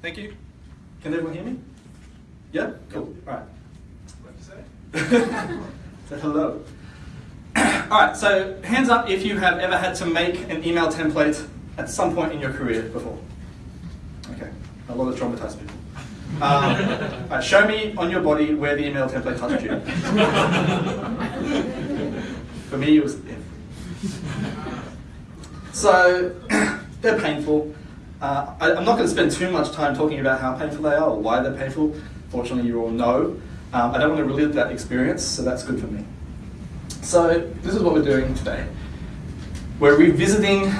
Thank you. Can everyone hear me? Yeah? Cool. All right. What to say? So hello. All right, so hands up if you have ever had to make an email template at some point in your career before. Okay, a lot of traumatized people. Um, all right, show me on your body where the email template touched you. For me, it was So they're painful. Uh, I, am not going to spend too much time talking about how painful they are or why they're painful. Fortunately, you all know. Um, I don't want to relive that experience, so that's good for me. So this is what we're doing today. We're revisiting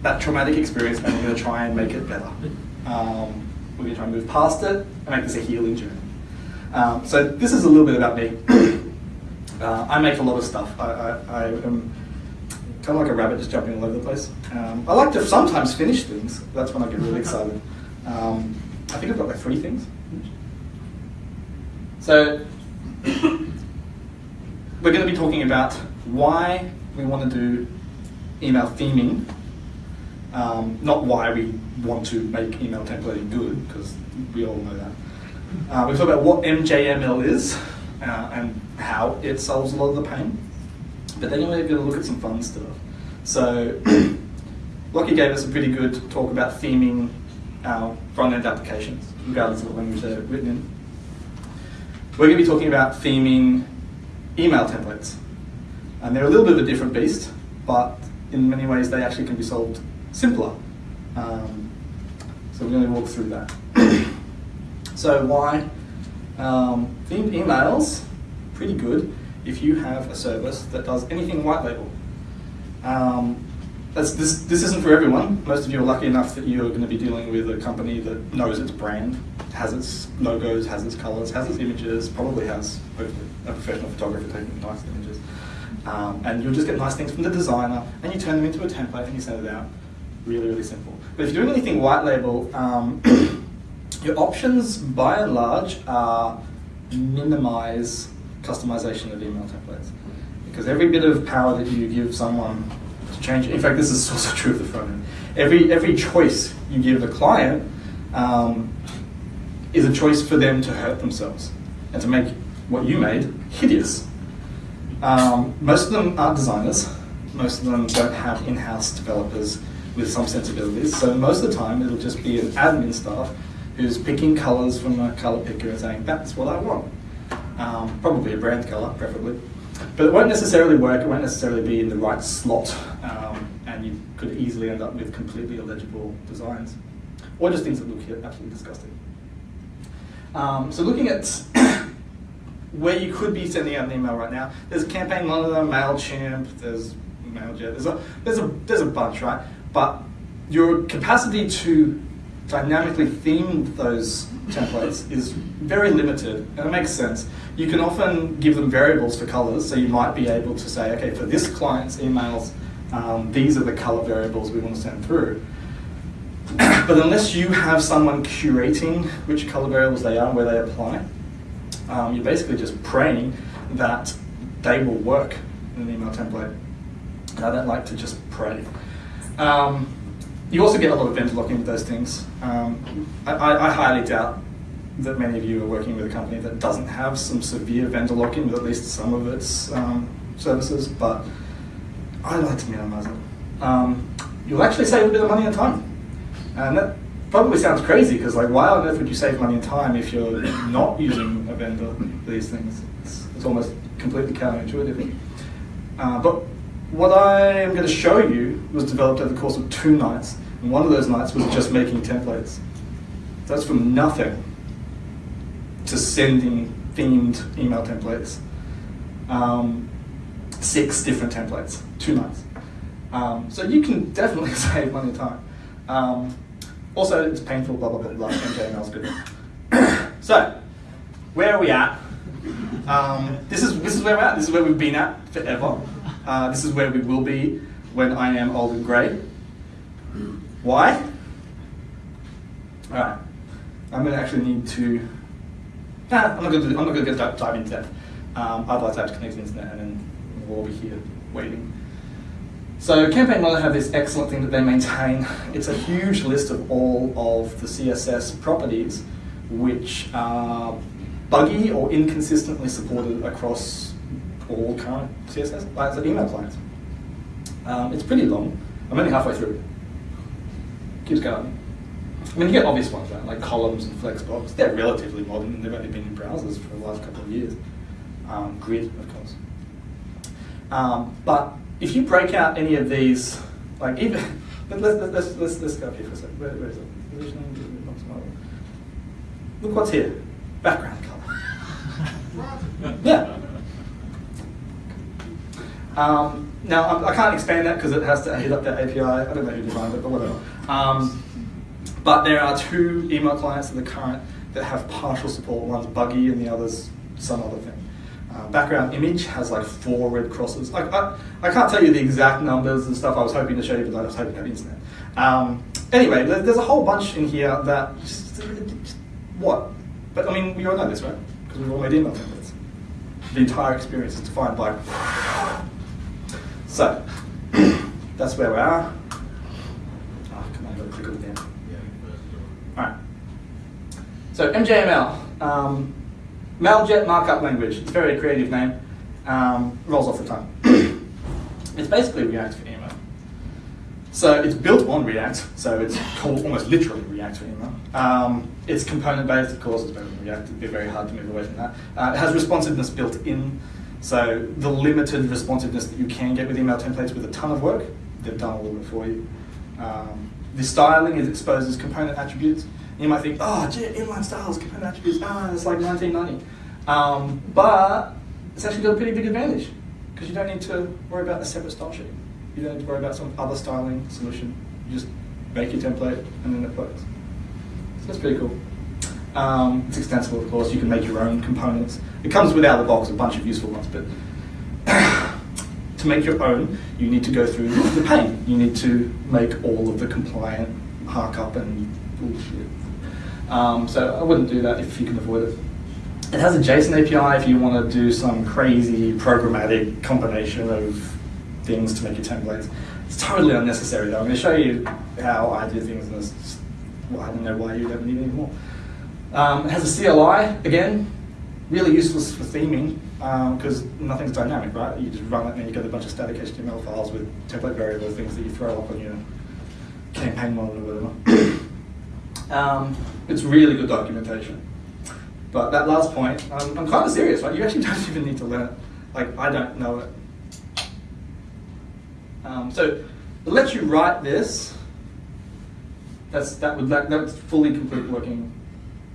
that traumatic experience and we're going to try and make it better. Um, we're going to try and move past it and make this a healing journey. Um, so this is a little bit about me. uh, I make a lot of stuff. I, I, I am kind of like a rabbit just jumping all over the place. Um, I like to sometimes finish things. That's when I get really excited. Um, I think I've got like three things. So we're going to be talking about why we want to do email theming, um, not why we want to make email templating good, because we all know that. Uh, we talk about what MJML is uh, and how it solves a lot of the pain. But then we're going to look at some fun stuff. So Lockie gave us a pretty good talk about theming our front-end applications, regardless of what language they're written in. We're going to be talking about theming email templates. And they're a little bit of a different beast, but in many ways they actually can be solved simpler. Um, so we're going to walk through that. so why? Um, themed emails, pretty good if you have a service that does anything white label. Um, this, this isn't for everyone. Most of you are lucky enough that you're going to be dealing with a company that knows its brand, has its logos, has its colors, has its images, probably has a professional photographer taking nice images. Um, and you'll just get nice things from the designer, and you turn them into a template and you send it out. Really, really simple. But if you're doing anything white label, um, your options by and large are minimize customization of email templates. Because every bit of power that you give someone to change, in fact, this is also true of the front end. Every, every choice you give the client um, is a choice for them to hurt themselves and to make what you made hideous. Um, most of them aren't designers. Most of them don't have in-house developers with some sensibilities. So most of the time, it'll just be an admin staff who's picking colors from a color picker and saying, that's what I want. Um, probably a brand color, preferably. But it won't necessarily work, it won't necessarily be in the right slot, um, and you could easily end up with completely illegible designs. Or just things that look absolutely disgusting. Um, so looking at where you could be sending out an email right now, there's Campaign Monitor, MailChimp, there's MailJet, there's a, there's, a, there's a bunch, right? But your capacity to dynamically theme those templates is very limited, and it makes sense. You can often give them variables for colors, so you might be able to say, okay, for this client's emails, um, these are the color variables we want to send through. but unless you have someone curating which color variables they are and where they apply, um, you're basically just praying that they will work in an email template. I don't like to just pray. Um, you also get a lot of vendor lock-in with those things. Um, I, I, highly doubt that many of you are working with a company that doesn't have some severe vendor lock-in with at least some of its um, services, but I like to minimize it. Um, you'll actually save a bit of money and time. And that probably sounds crazy because like why on earth would you save money and time if you're not using a vendor for these things? It's, it's almost completely counterintuitive. Uh, but what I am going to show you was developed over the course of two nights, and one of those nights was just making templates. That's from nothing to sending themed email templates. Um, six different templates, two nights. Um, so you can definitely save money and time. Um, also, it's painful, blah, blah, blah, blah, MJML's good. so, where are we at? Um, this, is, this is where we're at, this is where we've been at forever. Uh, this is where we will be when I am old and grey. Why? Alright, I'm going to actually need to, nah, I'm not going to, I'm not going to dive, into that. Um, I'd like to have to connect to the internet and then we'll all be here waiting. So Campaign Monitor have this excellent thing that they maintain. It's a huge list of all of the CSS properties which are buggy or inconsistently supported across all current CSS, like the email clients. Um, it's pretty long. I'm only halfway through. Keeps going. I mean, you get obvious ones, right? Like columns and flexbox. They're relatively modern. They've only been in browsers for the last couple of years. Um, grid, of course. Um, but if you break out any of these, like even, let's, let's, let's, let's go up here for a second. Where, where is it? Look what's here. Background color. yeah. Um, now, I, I, can't expand that because it has to hit up that API. I don't know who designed it, but whatever. Um, but there are two email clients in the current that have partial support. One's buggy and the other's some other thing. Uh, background image has like four red crosses. I, I, I, can't tell you the exact numbers and stuff I was hoping to show you, but I was hoping to have internet. Um, anyway, there's a whole bunch in here that just, just, what? But I mean, we all know this, right? Because we've all made email templates. The entire experience is defined by. So, that's where we are. Oh, come on, I've got to down. All right. So MJML. Um, Mailjet markup language. It's a very creative name. Um, rolls off the tongue. it's basically React for email. So it's built on React, so it's called almost literally React for email. Um, it's component based, of course, it's better than React. It'd be very hard to move away from that. Uh, it has responsiveness built in, so the limited responsiveness that you can get with email templates with a ton of work, they've done all of it for you. Um, the styling is exposed as component attributes. You might think, oh, inline styles, component attributes, ah, it's like 1990. Um, but it's actually got a pretty big advantage because you don't need to worry about a separate style sheet. You don't need to worry about some other styling solution. You just make your template and then it works. So that's pretty cool. Um, it's extensible, of course. You can make your own components. It comes with out of the box a bunch of useful ones, but to make your own, you need to go through the pain. You need to make all of the compliant markup and bullshit. Um, so I wouldn't do that if you can avoid it. It has a JSON API if you want to do some crazy programmatic combination of things to make your templates. It's totally unnecessary though. I'm going to show you how I do things and this, well, I don't know why you don't need any more. Um, it has a CLI, again, really useless for theming because um, nothing's dynamic, right? You just run it and you get a bunch of static HTML files with template variable things that you throw up on your Campaign Monitor or whatever. um, it's really good documentation. But that last point, I'm, I'm kind of serious, right? You actually don't even need to learn it. Like, I don't know it. Um, so, it lets you write this. That's, that would, that, that's fully complete working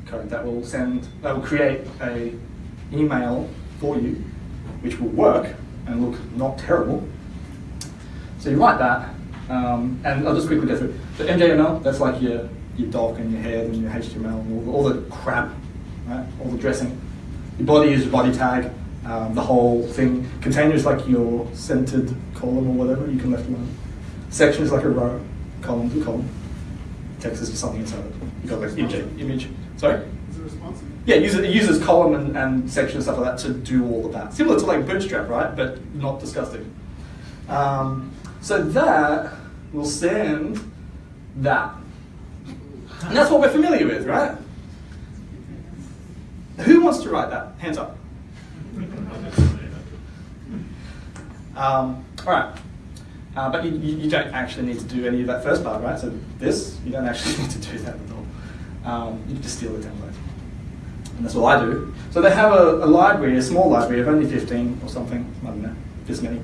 code. That will send, that will create a email for you, which will work and look not terrible. So you write that, um, and I'll just quickly go through. So MJML, that's like your, your doc and your head and your HTML and all, all the crap right? All the dressing. Your body is your body tag. Um, the whole thing. Container is like your centered column or whatever. You can left alone. Section is like a row. Column to column. Text is something inside it. You've got like image. image. Sorry. Yeah, it uses, it uses column and, and section and stuff like that to do all of that. Similar to like Bootstrap, right? But not disgusting. Um, so that will send that. And that's what we're familiar with, right? Who wants to write that? Hands up. Um, all right. Uh, but you, you, don't actually need to do any of that first part, right? So this, you don't actually need to do that at all. Um, you just steal the template. And that's what I do. So they have a, a, library, a small library of only 15 or something, I don't know, this many.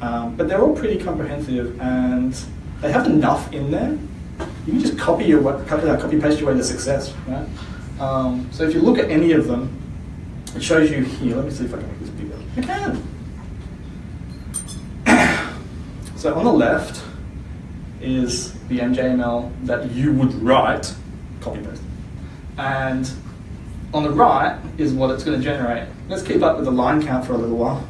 Um, but they're all pretty comprehensive and they have enough in there. You can just copy your copy, copy paste your way to success, right? Um, so if you look at any of them, it shows you here. Let me see if I can make this bigger. I can. so on the left is the MJML that you would write, copy paste. And on the right is what it's going to generate. Let's keep up with the line count for a little while.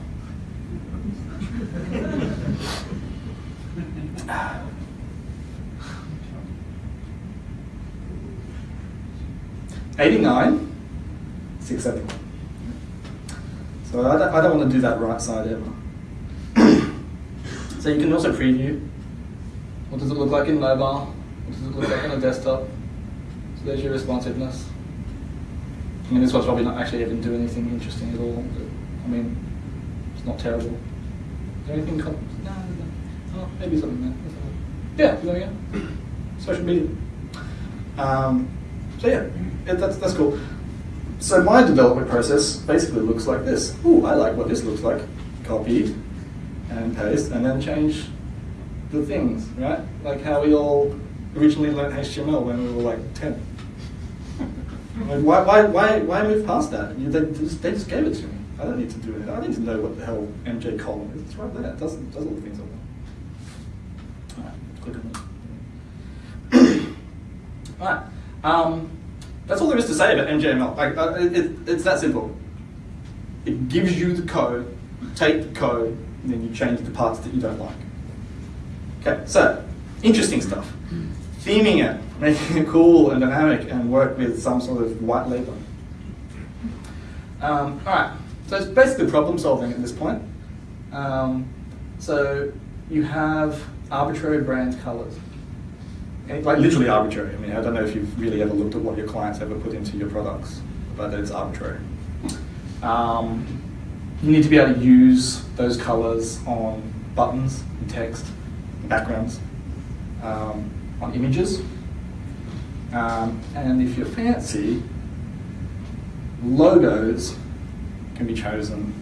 89, 671. So I don't, I don't want to do that right side ever. So you can also preview. What does it look like in mobile? What does it look like on a desktop? So there's your responsiveness. I mean, this one's probably not actually even doing anything interesting at all. I mean, it's not terrible. Is there anything? No, no, no. Oh, maybe something there. Yeah, there we go. Social media. Um, so yeah, yeah, that's that's cool. So my development process basically looks like this. Ooh, I like what this looks like. Copy and paste, and then change the things, right? Like how we all originally learned HTML when we were like 10. Like, why, why, why, why move past that? You, they, just, they just gave it to me. I don't need to do it. I need to know what the hell MJ column is. It's right there. It does, it does all the things I want. Alright, click on it. Alright. Um, that's all there is to say about MJML. Like, uh, it, it, it's that simple. It gives you the code, you take the code, and then you change the parts that you don't like. Okay, so interesting stuff. Theming it, making it cool and dynamic, and work with some sort of white label. Um, all right, so it's basically problem solving at this point. Um, so you have arbitrary brand colors. And, Like literally arbitrary. I mean, I don't know if you've really ever looked at what your clients ever put into your products, but it's arbitrary. Um, you need to be able to use those colors on buttons, and text, backgrounds, um, on images. Um, and if you're fancy, logos can be chosen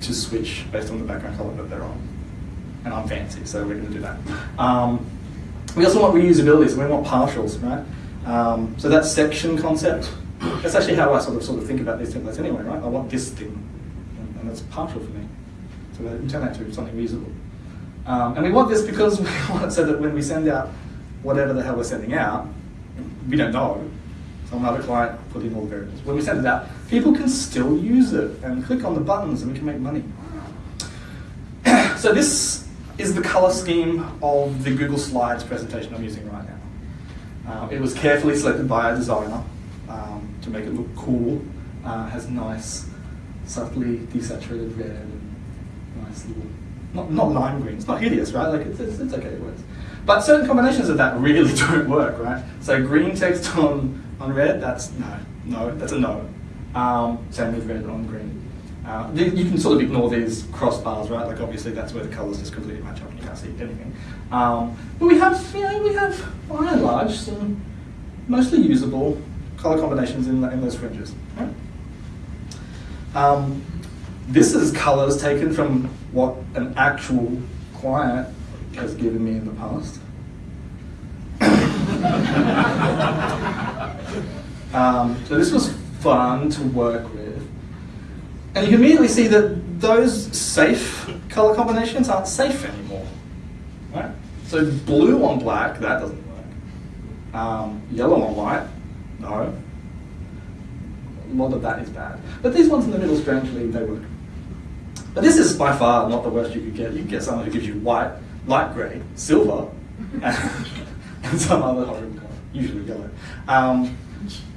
to switch based on the background color that they're on. And I'm fancy, so we're going to do that. Um, we also want reusability, so we want partials, right? Um, so that section concept, that's actually how I sort of sort of think about these templates anyway, right? I want this thing, and, and that's partial for me. So we turn that to something reusable. Um, and we want this because we want it so that when we send out whatever the hell we're sending out, we don't know. Some other client put in all the variables. When we send it out, people can still use it and click on the buttons and we can make money. so this is the color scheme of the Google Slides presentation I'm using right now. Uh, it was carefully selected by a designer um, to make it look cool. Uh, has nice, subtly desaturated red and nice little, not, not lime green. It's not hideous, right? Like it's, it's, it's okay, it works. But certain combinations of that really don't work, right? So green text on, on red, that's no, no, that's a no. Um, same with red on green. Uh, you can sort of ignore these crossbars, right? Like obviously that's where the colours just completely match up and you can't see anything. Um, but we have, you know, we have by and large some mostly usable colour combinations in, in those fringes. Right? Um, this is colours taken from what an actual client has given me in the past. um, so this was fun to work with. And you can immediately see that those safe color combinations aren't safe anymore. Right? So blue on black, that doesn't work. Um, yellow on white, no. A lot of that is bad. But these ones in the middle, strangely, they work. But this is by far not the worst you could get. You could get someone who gives you white, light grey, silver, and, some other horrible color, usually yellow. Um,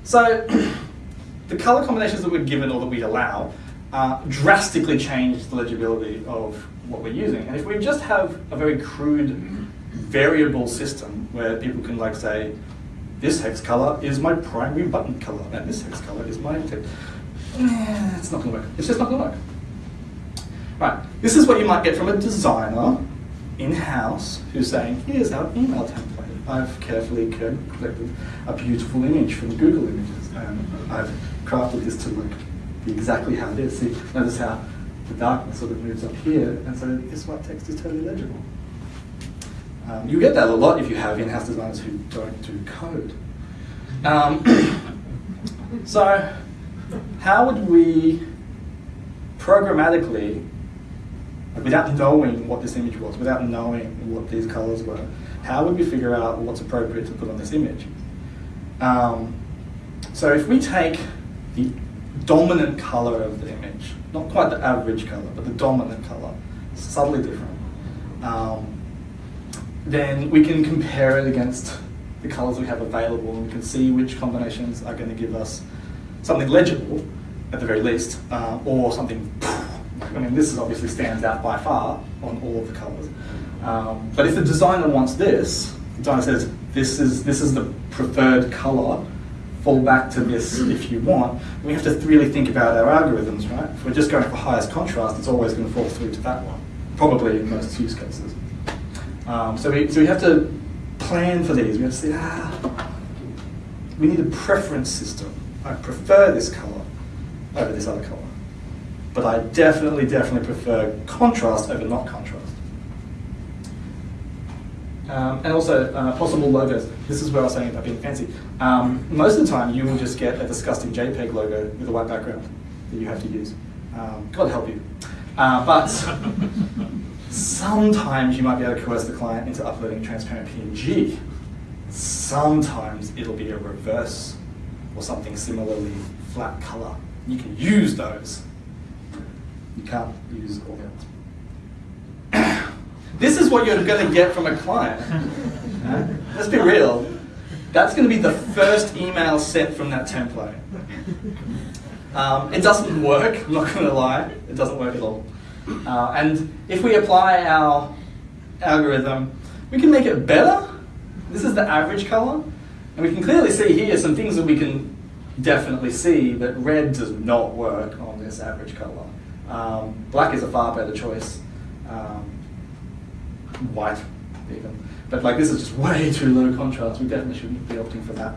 so the color combinations that we're given or that we allow uh, drastically change the legibility of what we're using. And if we just have a very crude variable system where people can like say, this hex color is my primary button color, and this hex color is my text. Eh, it's not gonna work. It's just not gonna work. Right, this is what you might get from a designer in-house who's saying, here's our email template. I've carefully collected a beautiful image from Google Images, and I've crafted this to look exactly how it is. See, notice how the darkness sort of moves up here, and so this white text is totally legible. Um, you get that a lot if you have in-house designers who don't do code. Um, so, how would we programmatically, without knowing what this image was, without knowing what these colors were, how would we figure out what's appropriate to put on this image? Um, so if we take the dominant color of the image, not quite the average color, but the dominant color, subtly different, um, then we can compare it against the colors we have available and we can see which combinations are going to give us something legible at the very least, uh, or something I mean, this is obviously stands out by far on all of the colors. Um, but if the designer wants this, the designer says, this is, this is the preferred color, fall back to this if you want. We have to really think about our algorithms, right? If we're just going for highest contrast, it's always going to fall through to that one, probably in most use cases. Um, so, we, so we have to plan for these. We have to say, ah, we need a preference system. I prefer this color over this other color. But I definitely, definitely prefer contrast over not contrast. Um, and also uh, possible logos. This is where I was saying about being fancy. Um, most of the time, you will just get a disgusting JPEG logo with a white background that you have to use. Um, God help you. Uh, but sometimes you might be able to coerce the client into uploading a transparent PNG. Sometimes it'll be a reverse or something similarly flat color. You can use those. You can't use others. This is what you're going to get from a client. Let's be real. That's going to be the first email sent from that template. Um, it doesn't work, I'm not going to lie. It doesn't work at all. Uh, and if we apply our algorithm, we can make it better. This is the average color. And we can clearly see here some things that we can definitely see that red does not work on this average color. Um, black is a far better choice. Um, white even. But like this is just way too low contrast. We definitely shouldn't be opting for that.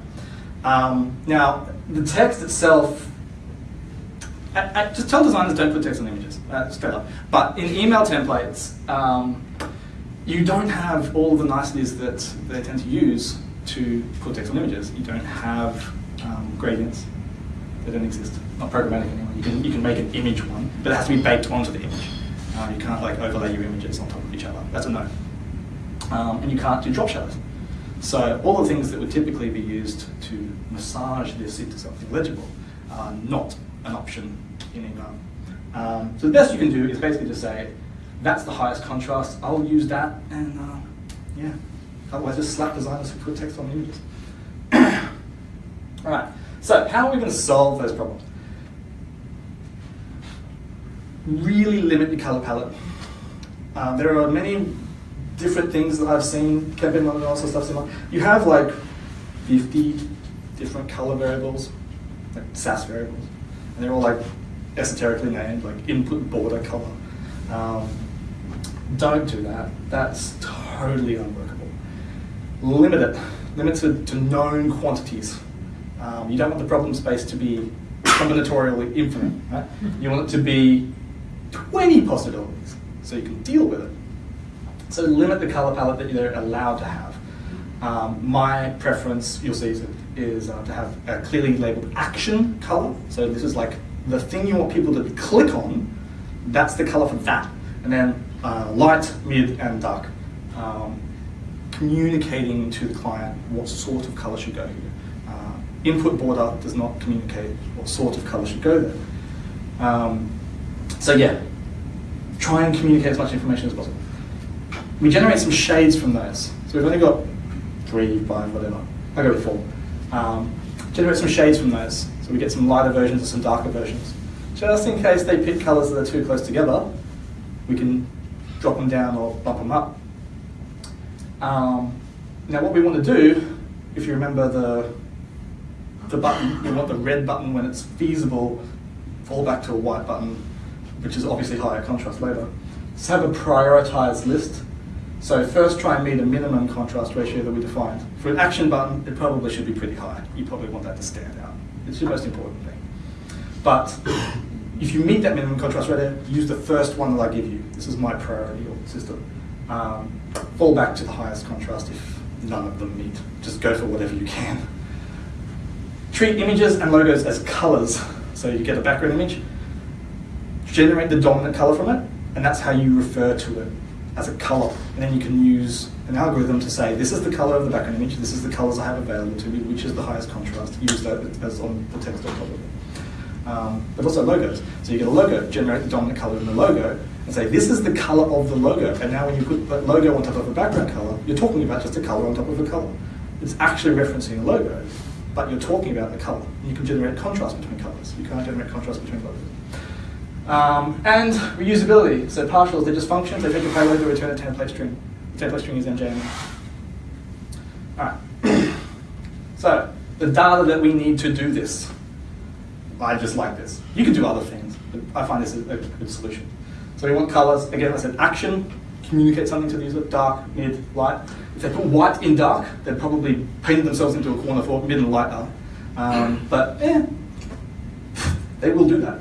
Um, now, the text itself, just tell designers don't put text on images, uh, up. But in email templates, um, you don't have all the niceties that they tend to use to put text on images. You don't have um, gradients. They don't exist. Not programmatic anyway. You can, you can make an image one, but it has to be baked onto the image. Uh, you can't like overlay your images on top of each other. That's a no. Um, and you can't do drop shadows. So all the things that would typically be used to massage this into something legible are not an option in email. Um, so the best you can do is basically just say, that's the highest contrast, I'll use that, and uh, yeah. Otherwise just slap designers who put text on images. all right, so how are we going to solve those problems? Really limit the color palette. Uh, there are many different things that I've seen, Kevin and also stuff similar. You have like 50 different color variables, like Sass variables, and they're all like esoterically named, like input border color. Um, don't do that. That's totally unworkable. Limit it. Limit it to, to known quantities. Um, you don't want the problem space to be combinatorially infinite. Right? You want it to be 20 possibilities, so you can deal with it. So limit the color palette that you're allowed to have. Um, my preference, you'll see, is, uh, to have a clearly labeled action color. So this is like the thing you want people to click on, that's the color for that. And then uh, light, mid, and dark. Um, communicating to the client what sort of color should go here. Uh, input border does not communicate what sort of color should go there. Um, so yeah, try and communicate as much information as possible. We generate some shades from those. So we've only got three, five, whatever. I go with four. Um, generate some shades from those. So we get some lighter versions and some darker versions. Just in case they pick colors that are too close together, we can drop them down or bump them up. Um, now what we want to do, if you remember the, the button, we want the red button when it's feasible, fall back to a white button which is obviously higher contrast later. Let's have a prioritized list. So first try and meet a minimum contrast ratio that we defined. For an action button, it probably should be pretty high. You probably want that to stand out. It's the most important thing. But if you meet that minimum contrast ratio, use the first one that I give you. This is my priority system. Um, fall back to the highest contrast if none of them meet. Just go for whatever you can. Treat images and logos as colors. So you get a background image, generate the dominant color from it, and that's how you refer to it as a color. And then you can use an algorithm to say, this is the color of the background image, this is the colors I have available to me, which is the highest contrast, use that as on the text on top of it. Um, but also logos. So you get a logo, generate the dominant color in the logo, and say, this is the color of the logo. And now when you put that logo on top of a background color, you're talking about just a color on top of a color. It's actually referencing a logo, but you're talking about the color. You can generate contrast between colors. You can't generate contrast between logos. Um, and reusability. So partials, they're just functions. They take a payload, they return a template string. The template string is MJML. All right. so the data that we need to do this, I just like this. You can do other things, but I find this a, a good solution. So we want colors. Again, I said action, communicate something to the user, dark, mid, light. If they put white in dark, they'd probably paint themselves into a corner for mid and light are. Um, but yeah, they will do that.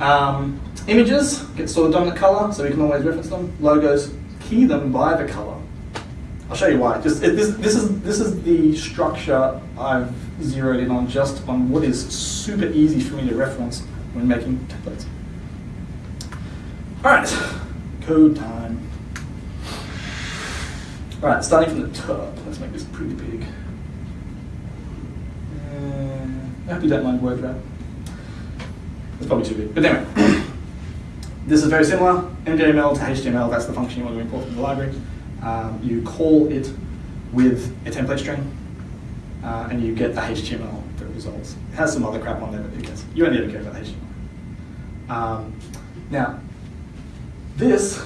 Um, images get stored dominant color, so we can always reference them. Logos, key them by the color. I'll show you why. Just it, this, this is this is the structure I've zeroed in on just on what is super easy for me to reference when making templates. All right, code time. All right, starting from the top. Let's make this pretty big. Uh, I hope you don't mind word wrap. It's probably too big, but anyway. this is very similar. MJML to HTML. That's the function you want to import from the library. Um, you call it with a template string, uh, and you get the HTML that results. It has some other crap on there, but who cares? You only ever care about HTML. Um, now, this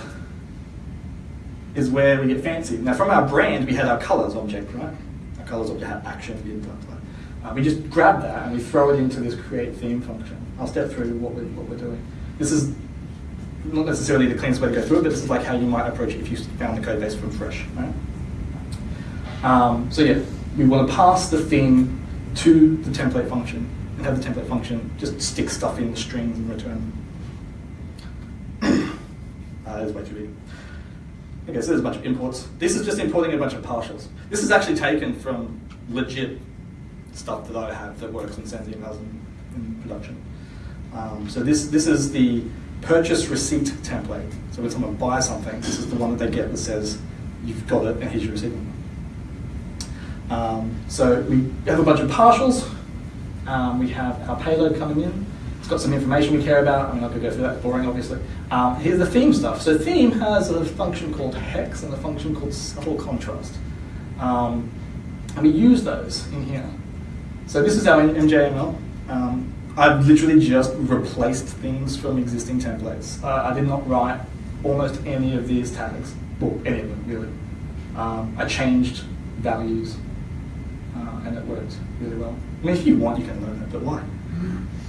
is where we get fancy. Now, from our brand, we had our colors object, right? Our colors object had action, blah, blah. Uh, we just grab that and we throw it into this create theme function. I'll step through what we're, what we're doing. This is not necessarily the cleanest way to go through it, but this is like how you might approach it if you found the code base from fresh, right? Um, so yeah, we want to pass the theme to the template function and have the template function just stick stuff in the strings and return. uh, that's way too big. Okay, so there's a bunch of imports. This is just importing a bunch of partials. This is actually taken from legit stuff that I have that works and sends emails in, in production. Um, so this, this is the purchase receipt template. So when someone buys something, this is the one that they get that says, you've got it and here's your receipt um, so we have a bunch of partials. Um, we have our payload coming in. It's got some information we care about. I'm not going to go through that, boring obviously. Um, here's the theme stuff. So theme has a function called hex and a function called subtle contrast. Um, and we use those in here. So this is our MJML. I've literally just replaced things from existing templates. Uh, I did not write almost any of these tags, or any of them really. Um, I changed values uh, and it worked really well. I mean, if you want, you can learn it, but why?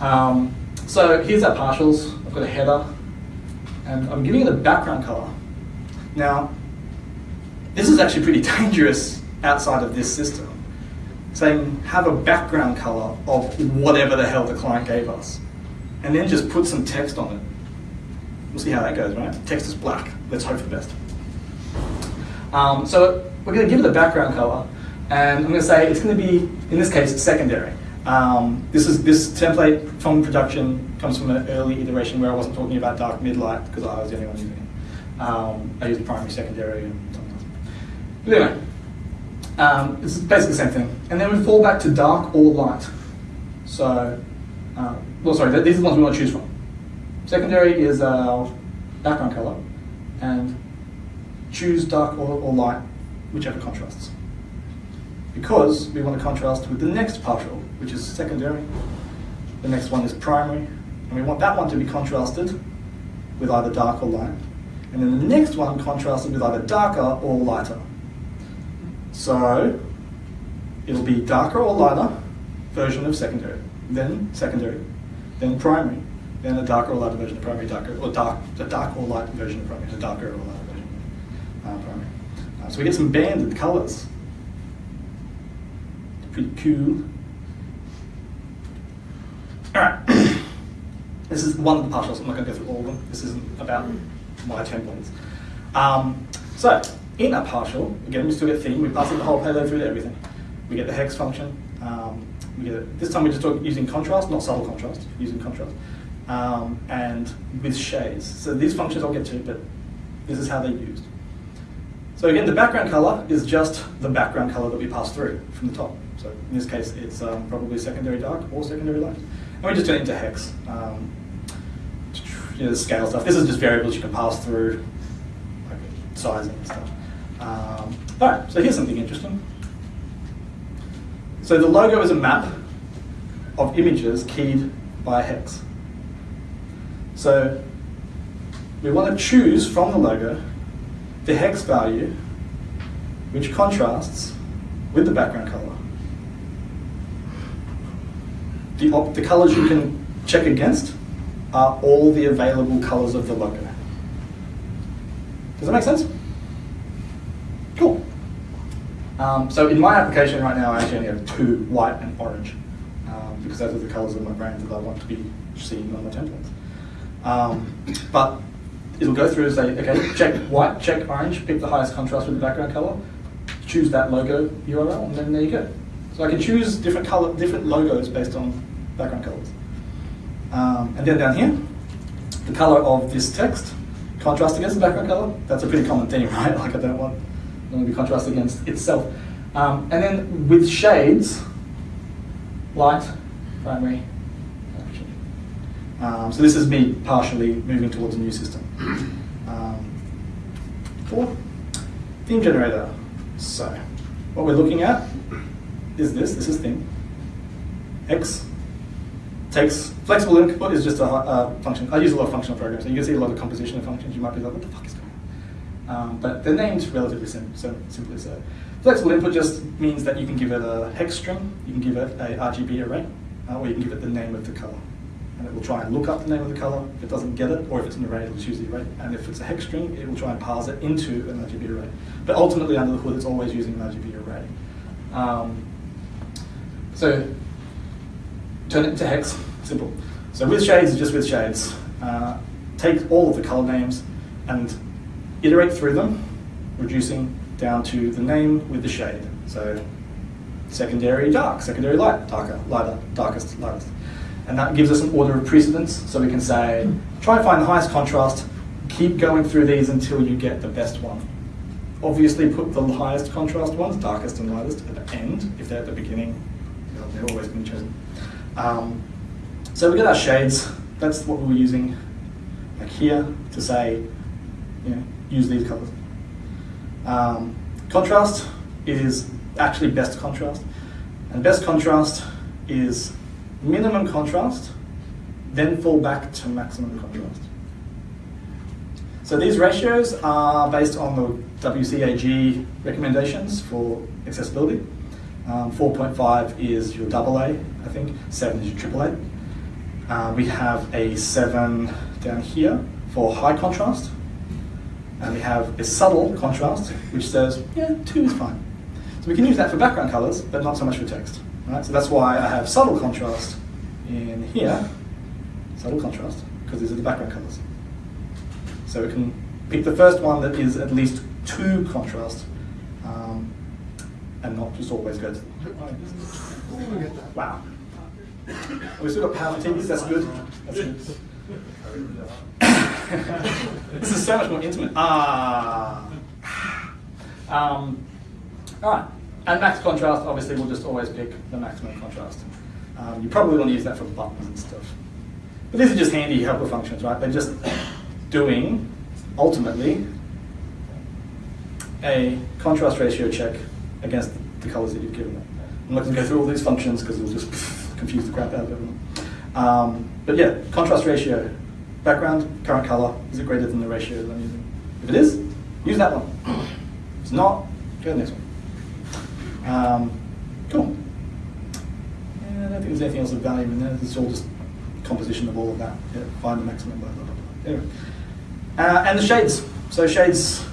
Um, so here's our partials. I've got a header, and I'm giving it a background color. Now, this is actually pretty dangerous outside of this system. Saying have a background color of whatever the hell the client gave us, and then just put some text on it. We'll see how that goes, right? Text is black. Let's hope for the best. Um, so we're going to give it a background color, and I'm going to say it's going to be, in this case, secondary. Um, this is this template from production comes from an early iteration where I wasn't talking about dark mid-light because I was the only one using it. Um, I used primary, secondary, and something else. But anyway, um, it's basically the same thing. And then we fall back to dark or light. So, uh, well, sorry, these are the ones we want to choose from. Secondary is our background color, and choose dark or, or light, whichever contrasts because we want to contrast with the next partial, which is secondary. The next one is primary, and we want that one to be contrasted with either dark or light. And then the next one contrasted with either darker or lighter. So it'll be darker or lighter version of secondary, then secondary, then primary, then a darker or lighter version of primary, darker or dark, a dark or light version of primary, a darker or lighter version of uh, primary. Uh, so we get some banded colors pretty cool. Alright, this is one of the partials, I'm not going to go through all of them, this isn't about my templates. Um, so, in a partial, again we still get theme, we pass it the whole payload through to everything. We get the hex function, um, we get it. this time we're just talking, using contrast, not subtle contrast, using contrast, um, and with shades. So these functions I'll get to, but this is how they're used. So again, the background color is just the background color that we pass through from the top. So in this case, it's um, probably secondary dark or secondary light. And we just turn it into hex. Um, you know, the scale stuff. This is just variables you can pass through, like sizing and stuff. Um, all right, so here's something interesting. So the logo is a map of images keyed by a hex. So we want to choose from the logo the hex value which contrasts with the background color. The, the colors you can check against are all the available colors of the logo. Does that make sense? Cool. Um, so in my application right now, I actually only have two, white and orange, um, because those are the colors of my brand that I want to be seen on my templates. Um, but it'll go through and say, okay, check white, check orange, pick the highest contrast with the background color, choose that logo URL, and then there you go. So I can choose different color, different logos based on background colors. Um, and then down here, the color of this text, contrast against the background color. That's a pretty common theme, right? Like I don't want, Want to be contrast against itself. Um, and then with shades, light, primary. Um, so this is me partially moving towards a new system. Um, theme generator. So what we're looking at is this, this is theme. X takes, flexible input is just a uh, function. I use a lot of functional programs, and you can see a lot of composition of functions. You might be like, what the fuck is going? Um, but the name's relatively sim so simply so. Flexible input just means that you can give it a hex string, you can give it a RGB array, uh, or you can give it the name of the color. And it will try and look up the name of the color. If it doesn't get it, or if it's an array, it'll choose the array. And if it's a hex string, it will try and parse it into an RGB array. But ultimately, under the hood, it's always using an RGB array. Um, so turn it into hex, simple. So with shades is just with shades. Uh, take all of the color names and iterate through them, reducing down to the name with the shade. So secondary dark, secondary light, darker, lighter, darkest, lightest. And that gives us an order of precedence, so we can say, try and find the highest contrast, keep going through these until you get the best one. Obviously put the highest contrast ones, darkest and lightest, at the end. If they're at the beginning, they're always been chosen. Um, so we get our shades. That's what we were using like here to say, you know, use these colors. Um, contrast is actually best contrast. And best contrast is minimum contrast, then fall back to maximum contrast. So these ratios are based on the WCAG recommendations for accessibility. Um, 4.5 is your AA, I think. 7 is your triple A. Uh, we have a 7 down here for high contrast. And we have a subtle contrast, which says, yeah, 2 is fine. So we can use that for background colors, but not so much for text. Right? So that's why I have subtle contrast in here, subtle contrast, because these are the background colors. So we can pick the first one that is at least 2 contrast, um, and not just always go to Wow. We still got power TVs, that's good. That's good. This is so much more intimate. Ah. Um, all right. And max contrast, obviously, we'll just always pick the maximum contrast. Um, you probably want to use that for buttons and stuff. But these are just handy helper functions, right? They're just doing, ultimately, a contrast ratio check against the colors that you've given them. I'm not going to go through all these functions because it'll just confuse the crap out of everyone. Um, but yeah, contrast ratio, background, current color, is it greater than the ratio that I'm using? If it is, use that one. If it's not, go to the next one. Um, cool. Yeah, I don't think there's anything else of value in there. It's all just composition of all of that. Yeah, find the maximum, blah, blah, blah. Anyway. Uh, and the shades. So shades,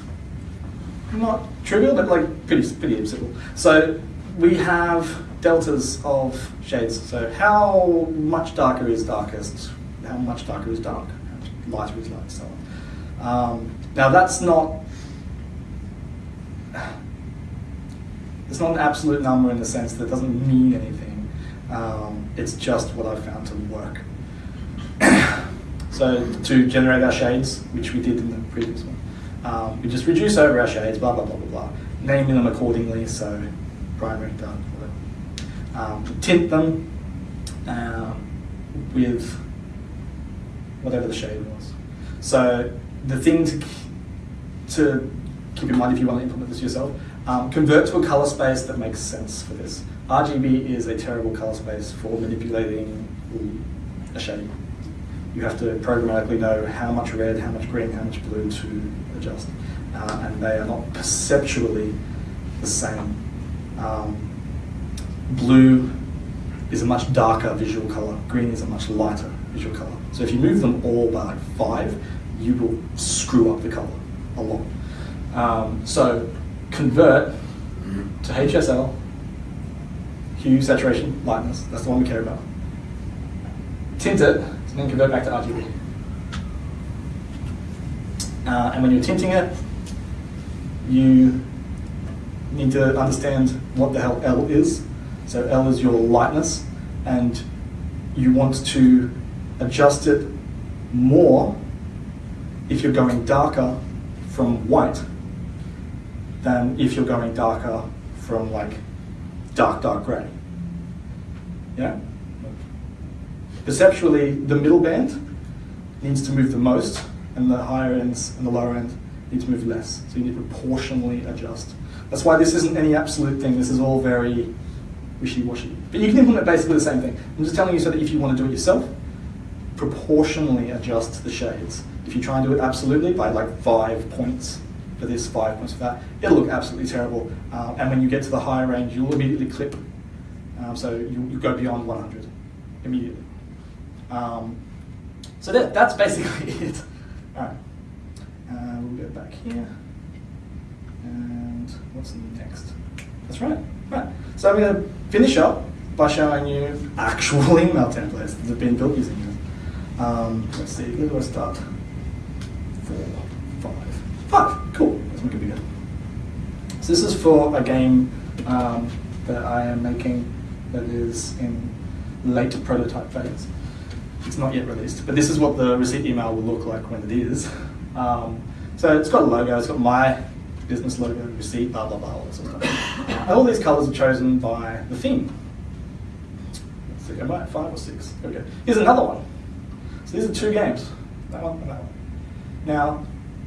not trivial, but like pretty, pretty simple. So we have deltas of shades. So how much darker is darkest? How much darker is dark? How lighter is light? So on. Um, now that's not it's not an absolute number in the sense that it doesn't mean anything. Um, it's just what I've found to work. so to generate our shades, which we did in the previous one, um, we just reduce over our shades, blah, blah, blah, blah, blah, naming them accordingly, so primary, dark, Um, tint them um, with whatever the shade was. So the thing to, to keep in mind if you want to implement this yourself, um, convert to a color space that makes sense for this. RGB is a terrible color space for manipulating a shade. you have to programmatically know how much red, how much green, how much blue to adjust. Uh, and they are not perceptually the same. Um, blue is a much darker visual color. Green is a much lighter visual color. So if you move them all by like five, you will screw up the color a lot. Um, so convert to HSL, hue, saturation, lightness. That's the one we care about. Tint it, and then convert back to RGB. Uh, and when you're tinting it, you need to understand what the hell L is. So L is your lightness, and you want to adjust it more if you're going darker from white than if you're going darker from like dark, dark gray. Yeah? Perceptually, the middle band needs to move the most, and the higher ends and the lower end need to move less. So you need to proportionally adjust. That's why this isn't any absolute thing. This is all very wishy-washy. But you can implement basically the same thing. I'm just telling you so that if you want to do it yourself, proportionally adjust the shades. If you try and do it absolutely by like five points for this, five points for that, it'll look absolutely terrible. Um, and when you get to the higher range, you'll immediately clip. Um, so you, you go beyond 100 immediately. Um, so that, that's basically it. All right. Uh, we'll go back here. And what's next? That's right. Right. So I'm going to finish up by showing you actual email templates that have been built using this. Um, let's see, where do I start? Four, five, five. Cool. Let's make it bigger. So this is for a game um, that I am making that is in late prototype phase. It's not yet released, but this is what the receipt email will look like when it is. Um, so it's got a logo, it's got my business logo, receipt, blah, blah, blah, all that sort of stuff. All these colors are chosen by the theme. So go by five or six. Okay. Here's another one. So these are two games. That one and that one. Now,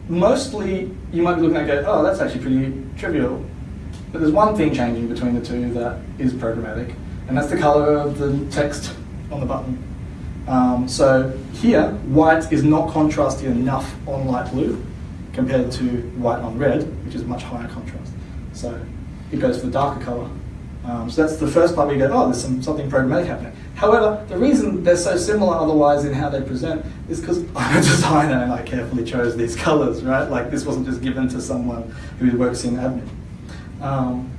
mostly you might be looking at go, oh, that's actually pretty trivial. But there's one thing changing between the two that is programmatic, and that's the color of the text on the button. Um, so here, white is not contrasty enough on light blue compared to white on red, which is much higher contrast. So it goes for the darker color. Um, so that's the first part where you go, oh, there's some, something programmatic happening. However, the reason they're so similar otherwise in how they present is because I'm a designer and I carefully chose these colors, right? Like this wasn't just given to someone who works in admin. Um,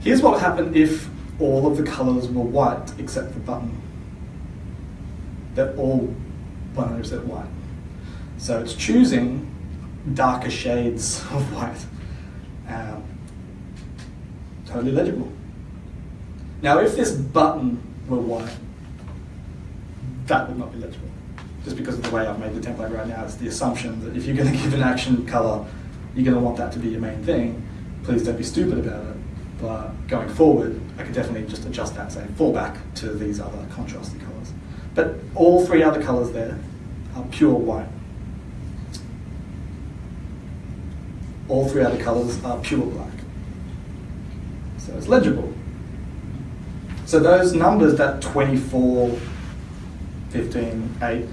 here's what would happen if all of the colors were white except the button. They're all 100% white. So it's choosing darker shades of white. Um, totally legible. Now, if this button were white, that would not be legible. Just because of the way I've made the template right now, it's the assumption that if you're going to give an action color, you're going to want that to be your main thing. Please don't be stupid about it. But going forward, I could definitely just adjust that, say, fall back to these other contrasty colors. But all three other colors there are pure white. All three other colors are pure black. So it's legible. So those numbers, that 24, 15, 8,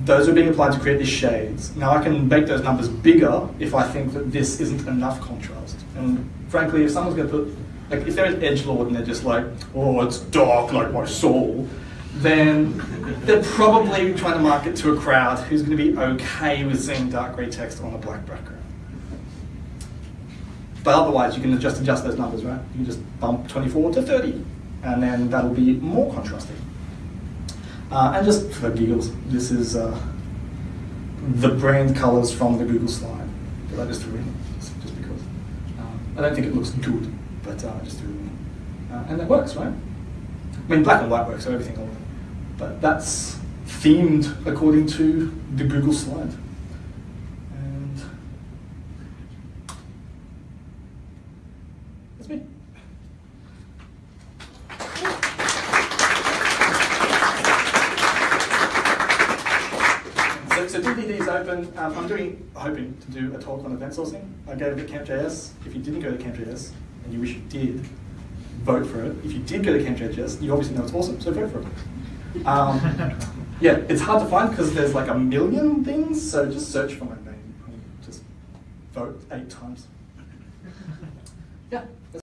those are being applied to create these shades. Now I can make those numbers bigger if I think that this isn't enough contrast. And frankly, if someone's going to put, like if they're an edge lord and they're just like, oh, it's dark like my soul, then they're probably trying to market to a crowd who's going to be okay with seeing dark grey text on a black background. But otherwise, you can just adjust those numbers, right? You can just bump 24 to 30, and then that'll be more contrasting. Uh, and just for giggles, this is uh, the brand colors from the Google slide. But I just threw in just, because. Um, I don't think it looks good, but uh, I just threw it in. Uh, and it works, right? I mean, black and white works, so everything will But that's themed according to the Google slide. I'm doing, hoping to do a talk on event sourcing. I gave it at Camp.js. If you didn't go to Camp.js, and you wish you did, vote for it. If you did go to Camp.js, you obviously know it's awesome, so vote for it. Um, yeah, it's hard to find because there's like a million things, so just search for my name and just vote eight times. yeah.